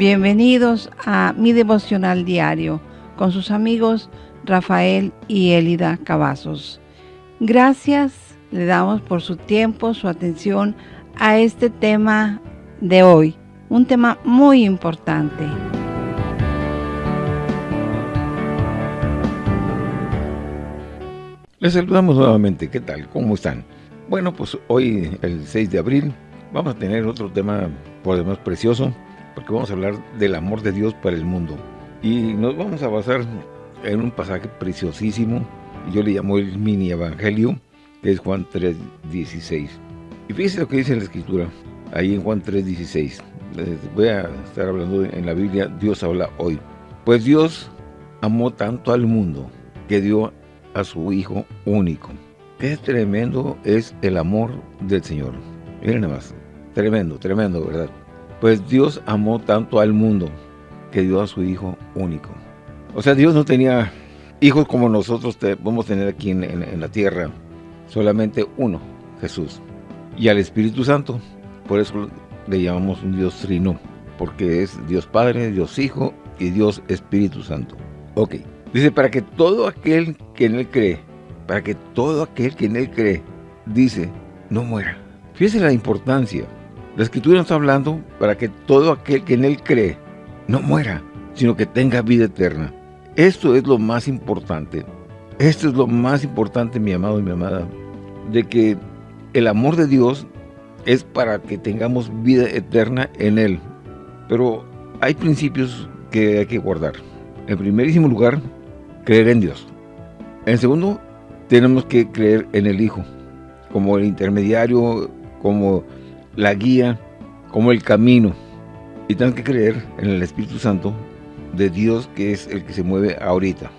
Bienvenidos a mi devocional diario con sus amigos Rafael y Elida Cavazos. Gracias le damos por su tiempo, su atención a este tema de hoy, un tema muy importante. Les saludamos nuevamente, ¿qué tal? ¿Cómo están? Bueno, pues hoy, el 6 de abril, vamos a tener otro tema por demás precioso, porque vamos a hablar del amor de Dios para el mundo. Y nos vamos a basar en un pasaje preciosísimo, yo le llamo el mini evangelio, que es Juan 3.16. Y fíjense lo que dice la escritura, ahí en Juan 3.16. Voy a estar hablando en la Biblia, Dios habla hoy. Pues Dios amó tanto al mundo que dio a su Hijo único. Qué tremendo es el amor del Señor. Miren nada más, tremendo, tremendo, ¿verdad? Pues Dios amó tanto al mundo que dio a su Hijo único. O sea, Dios no tenía hijos como nosotros podemos tener aquí en, la tierra. Solamente uno, Jesús. Y al Espíritu Santo. Por eso le llamamos un Dios trino. Porque es Dios Padre, Dios Hijo y Dios Espíritu Santo. Ok. Dice, para que todo aquel que en Él cree, para que todo aquel que en Él cree, dice, no muera. Fíjese la importancia. La Escritura está hablando para que todo aquel que en Él cree, no muera, sino que tenga vida eterna. Esto es lo más importante. Esto es lo más importante, mi amado y mi amada, de que el amor de Dios es para que tengamos vida eterna en Él. Pero hay principios que hay que guardar. En primerísimo lugar, creer en Dios. En segundo, tenemos que creer en el Hijo, como el intermediario, como la guía, como el camino. Y tenemos que creer en el Espíritu Santo de Dios que es el que se mueve ahorita.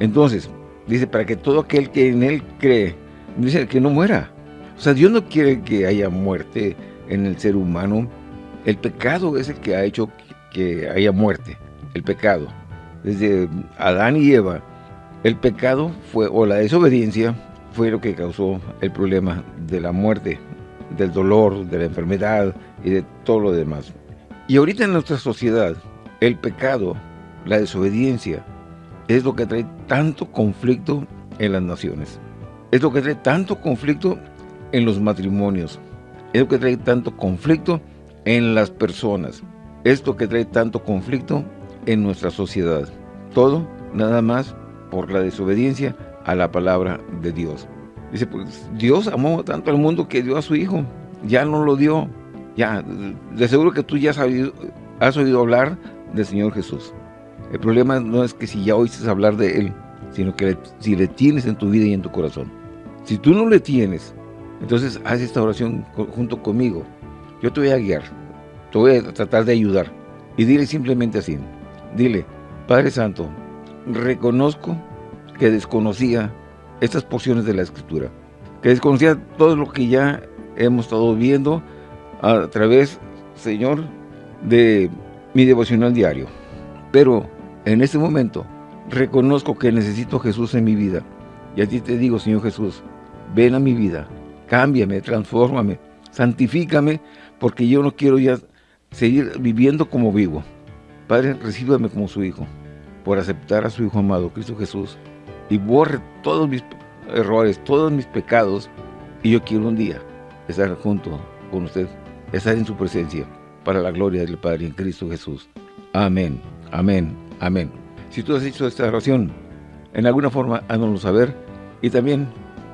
Entonces, dice, para que todo aquel que en Él cree, dice que no muera. O sea, Dios no quiere que haya muerte en el ser humano. El pecado es el que ha hecho que haya muerte, el pecado desde Adán y Eva, el pecado fue, o la desobediencia, fue lo que causó el problema de la muerte, del dolor, de la enfermedad y de todo lo demás. Y ahorita en nuestra sociedad, el pecado, la desobediencia, es lo que trae tanto conflicto en las naciones. Es lo que trae tanto conflicto en los matrimonios. Es lo que trae tanto conflicto en las personas. Es lo que trae tanto conflicto en nuestra sociedad. Todo nada más por la desobediencia a la palabra de Dios. Dice, pues Dios amó tanto al mundo que dio a su Hijo. Ya no lo dio. Ya, de seguro que tú ya has oído, hablar del Señor Jesús. El problema no es que si ya oíste hablar de Él, sino que si le tienes en tu vida y en tu corazón. Si tú no le tienes, entonces haz esta oración junto conmigo. Yo te voy a guiar, te voy a tratar de ayudar. Y dile simplemente así, Dile, Padre Santo, reconozco que desconocía estas porciones de la Escritura, que desconocía todo lo que ya hemos estado viendo a través, Señor, de mi devocional diario. Pero en este momento reconozco que necesito Jesús en mi vida. Y a ti te digo, Señor Jesús, ven a mi vida, cámbiame, transfórmame, santifícame, porque yo no quiero ya seguir viviendo como vivo. Padre, recíbame como su Hijo, por aceptar a su Hijo amado, Cristo Jesús, y borre todos mis errores, todos mis pecados, y yo quiero un día estar junto con usted, estar en su presencia, para la gloria del Padre en Cristo Jesús. Amén, amén, amén. Si tú has hecho esta oración, en alguna forma, háznoslo saber, y también,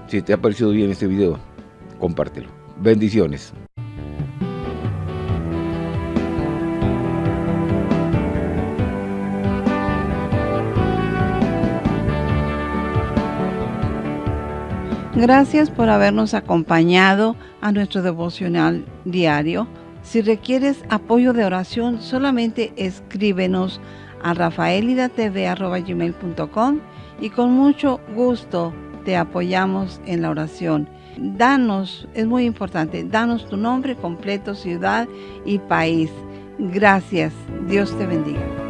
si te ha parecido bien este video, compártelo. Bendiciones. Gracias por habernos acompañado a nuestro devocional diario. Si requieres apoyo de oración, solamente escríbenos a rafaelidatv.com y con mucho gusto te apoyamos en la oración. Danos, es muy importante, danos tu nombre completo, ciudad y país. Gracias. Dios te bendiga.